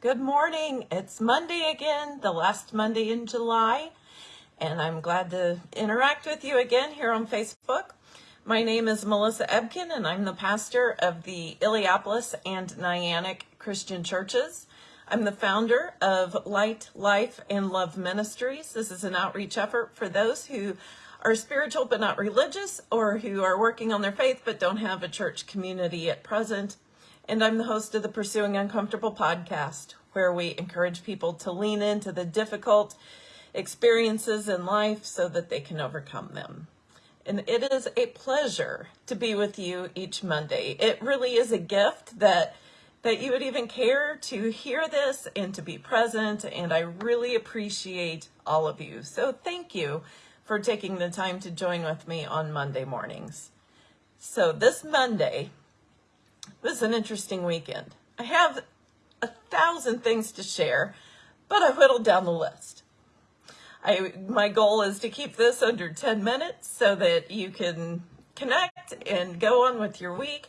Good morning. It's Monday again, the last Monday in July, and I'm glad to interact with you again here on Facebook. My name is Melissa Ebken, and I'm the pastor of the Illiopolis and Niantic Christian Churches. I'm the founder of Light, Life, and Love Ministries. This is an outreach effort for those who are spiritual but not religious, or who are working on their faith but don't have a church community at present and I'm the host of the Pursuing Uncomfortable podcast, where we encourage people to lean into the difficult experiences in life so that they can overcome them. And it is a pleasure to be with you each Monday. It really is a gift that that you would even care to hear this and to be present, and I really appreciate all of you. So thank you for taking the time to join with me on Monday mornings. So this Monday, this is an interesting weekend. I have a thousand things to share, but I whittled down the list. I, my goal is to keep this under 10 minutes so that you can connect and go on with your week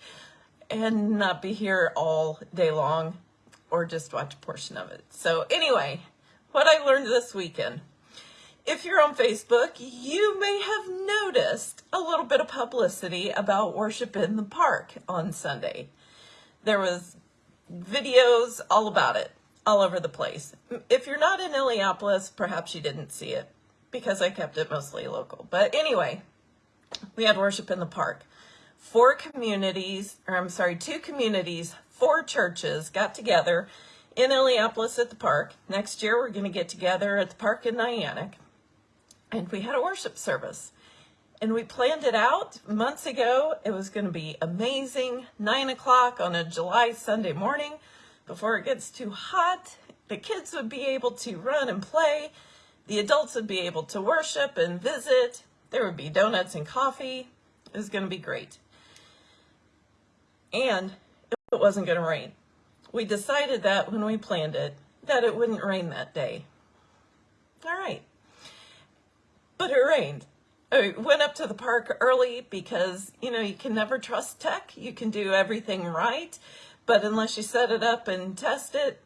and not be here all day long or just watch a portion of it. So anyway, what I learned this weekend. If you're on Facebook, you may have noticed a little bit of publicity about worship in the park on Sunday. There was videos all about it, all over the place. If you're not in Illiopolis, perhaps you didn't see it because I kept it mostly local. But anyway, we had worship in the park. Four communities, or I'm sorry, two communities, four churches got together in Illiopolis at the park. Next year, we're going to get together at the park in Niantic. And we had a worship service. And we planned it out months ago. It was going to be amazing. Nine o'clock on a July Sunday morning before it gets too hot. The kids would be able to run and play. The adults would be able to worship and visit. There would be donuts and coffee. It was going to be great. And it wasn't going to rain. We decided that when we planned it, that it wouldn't rain that day. All right. But it rained. I went up to the park early because, you know, you can never trust tech. You can do everything right, but unless you set it up and test it,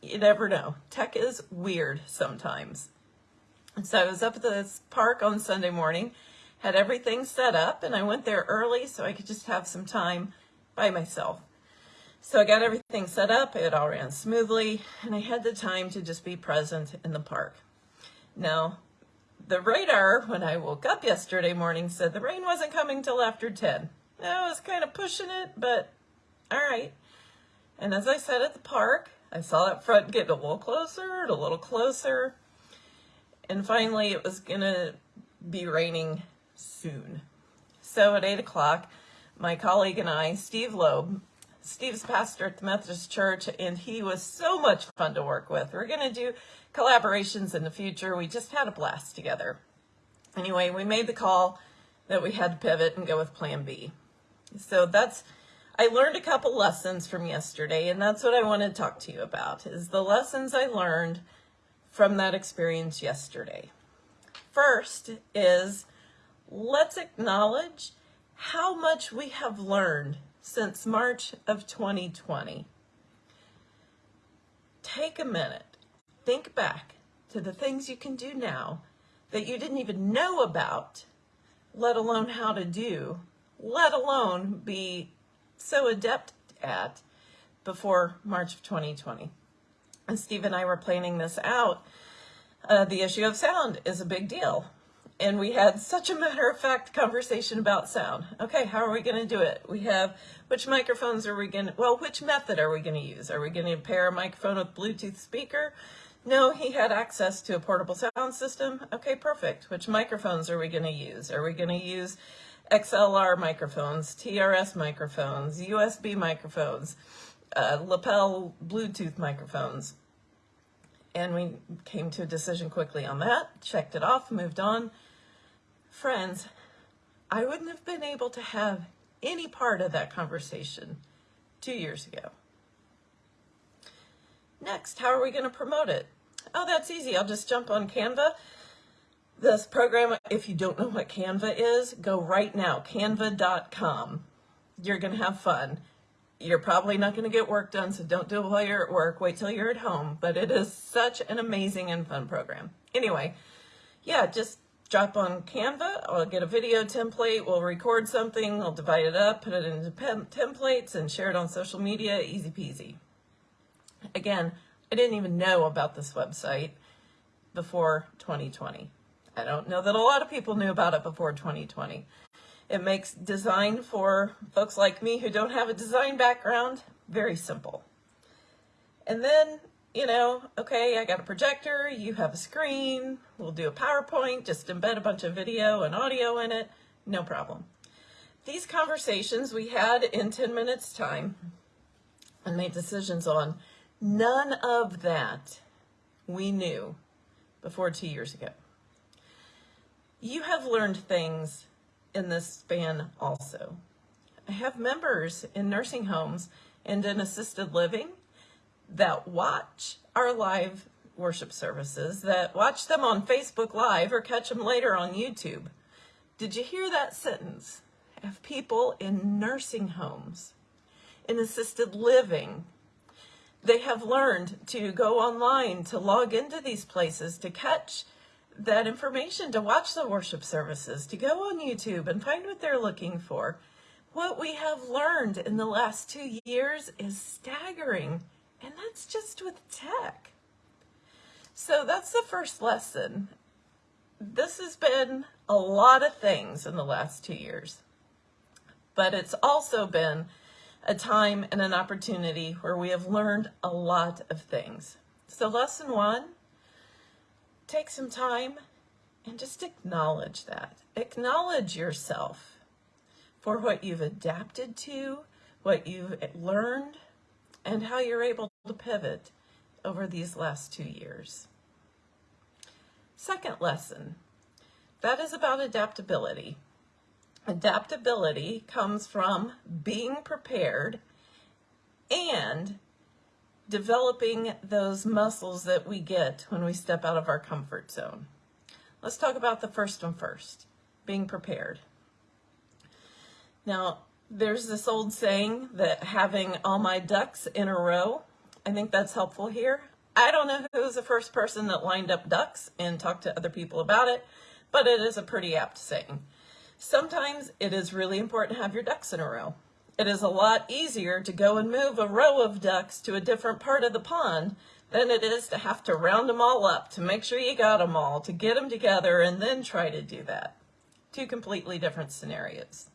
you never know. Tech is weird sometimes. And so I was up at this park on Sunday morning, had everything set up, and I went there early so I could just have some time by myself. So I got everything set up, it all ran smoothly, and I had the time to just be present in the park. Now, the radar, when I woke up yesterday morning, said the rain wasn't coming till after 10. I was kind of pushing it, but all right. And as I sat at the park, I saw that front get a little closer, and a little closer. And finally, it was going to be raining soon. So at 8 o'clock, my colleague and I, Steve Loeb, Steve's pastor at the Methodist Church, and he was so much fun to work with. We're going to do collaborations in the future. We just had a blast together. Anyway, we made the call that we had to pivot and go with plan B. So that's, I learned a couple lessons from yesterday, and that's what I want to talk to you about, is the lessons I learned from that experience yesterday. First is, let's acknowledge how much we have learned since March of 2020. Take a minute think back to the things you can do now that you didn't even know about, let alone how to do, let alone be so adept at before March of 2020. And Steve and I were planning this out. Uh, the issue of sound is a big deal and we had such a matter-of-fact conversation about sound. Okay, how are we going to do it? We have, which microphones are we going to, well, which method are we going to use? Are we going to pair a microphone with Bluetooth speaker? No, he had access to a portable sound system. Okay, perfect. Which microphones are we going to use? Are we going to use XLR microphones, TRS microphones, USB microphones, uh, lapel Bluetooth microphones? And we came to a decision quickly on that, checked it off, moved on friends, I wouldn't have been able to have any part of that conversation two years ago. Next, how are we going to promote it? Oh, that's easy. I'll just jump on Canva. This program, if you don't know what Canva is, go right now, canva.com. You're going to have fun. you're probably not going to get work done, so don't do it while you're at work. Wait till you're at home. But it is such an amazing and fun program. Anyway, yeah, just drop on Canva. I'll get a video template. We'll record something. I'll divide it up, put it into templates, and share it on social media. Easy peasy. Again, I didn't even know about this website before 2020. I don't know that a lot of people knew about it before 2020. It makes design for folks like me who don't have a design background very simple. And then, you know, okay, I got a projector, you have a screen, we'll do a PowerPoint, just embed a bunch of video and audio in it, no problem. These conversations we had in 10 minutes time and made decisions on, none of that we knew before two years ago. You have learned things in this span also. I have members in nursing homes and in assisted living that watch our live worship services, that watch them on Facebook Live or catch them later on YouTube. Did you hear that sentence? Have people in nursing homes, in assisted living. They have learned to go online, to log into these places, to catch that information to watch the worship services, to go on YouTube and find what they're looking for. What we have learned in the last two years is staggering, and that's just with tech. So that's the first lesson. This has been a lot of things in the last two years, but it's also been a time and an opportunity where we have learned a lot of things. So lesson one, take some time and just acknowledge that. Acknowledge yourself for what you've adapted to, what you've learned, and how you're able to pivot over these last two years. Second lesson, that is about adaptability. Adaptability comes from being prepared and developing those muscles that we get when we step out of our comfort zone. Let's talk about the first one first, being prepared. Now, there's this old saying that having all my ducks in a row, I think that's helpful here. I don't know who was the first person that lined up ducks and talked to other people about it, but it is a pretty apt saying. Sometimes it is really important to have your ducks in a row. It is a lot easier to go and move a row of ducks to a different part of the pond than it is to have to round them all up, to make sure you got them all, to get them together, and then try to do that. Two completely different scenarios.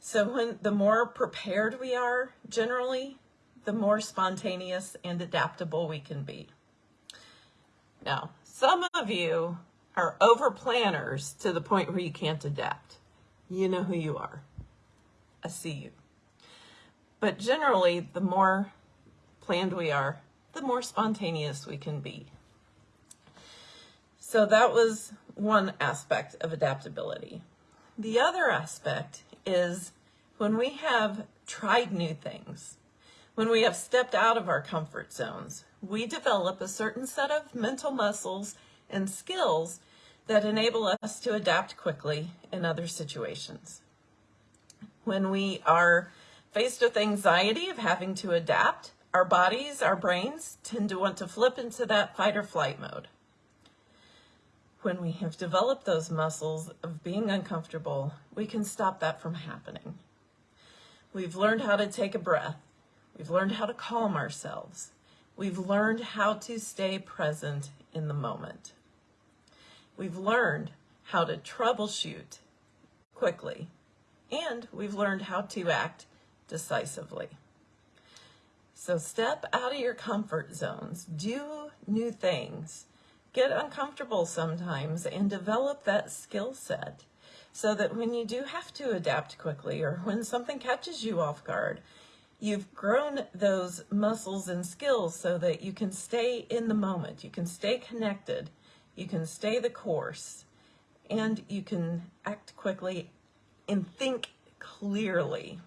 So when the more prepared we are, generally, the more spontaneous and adaptable we can be. Now, some of you are over planners to the point where you can't adapt. You know who you are. I see you. But generally, the more planned we are, the more spontaneous we can be. So that was one aspect of adaptability. The other aspect is when we have tried new things, when we have stepped out of our comfort zones, we develop a certain set of mental muscles and skills that enable us to adapt quickly in other situations when we are faced with anxiety of having to adapt, our bodies, our brains tend to want to flip into that fight or flight mode. When we have developed those muscles of being uncomfortable, we can stop that from happening. We've learned how to take a breath. We've learned how to calm ourselves. We've learned how to stay present in the moment. We've learned how to troubleshoot quickly and we've learned how to act decisively. So step out of your comfort zones, do new things, get uncomfortable sometimes, and develop that skill set so that when you do have to adapt quickly or when something catches you off guard, you've grown those muscles and skills so that you can stay in the moment, you can stay connected, you can stay the course, and you can act quickly and think clearly.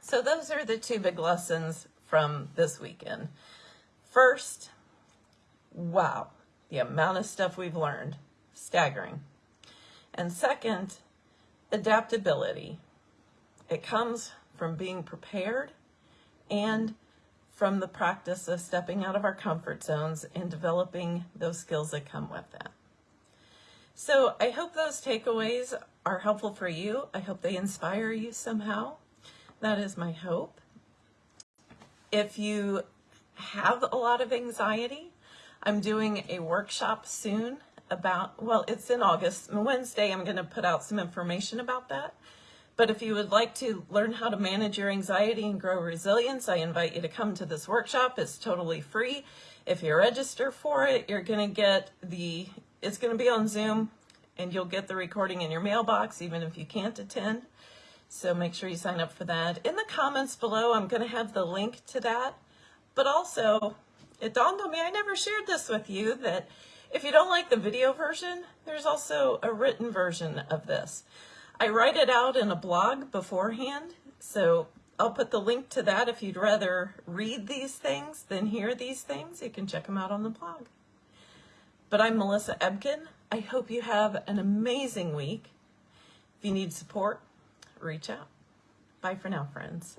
So those are the two big lessons from this weekend. First, wow, the amount of stuff we've learned, staggering. And second, adaptability. It comes from being prepared and from the practice of stepping out of our comfort zones and developing those skills that come with that. So I hope those takeaways are helpful for you. I hope they inspire you somehow. That is my hope. If you have a lot of anxiety, I'm doing a workshop soon about, well, it's in August. Wednesday, I'm going to put out some information about that. But if you would like to learn how to manage your anxiety and grow resilience, I invite you to come to this workshop. It's totally free. If you register for it, you're going to get the, it's going to be on Zoom and you'll get the recording in your mailbox even if you can't attend. So make sure you sign up for that. In the comments below, I'm going to have the link to that. But also, it dawned on me, I never shared this with you, that if you don't like the video version, there's also a written version of this. I write it out in a blog beforehand, so I'll put the link to that if you'd rather read these things than hear these things. You can check them out on the blog. But I'm Melissa Ebken. I hope you have an amazing week. If you need support, reach out. Bye for now, friends.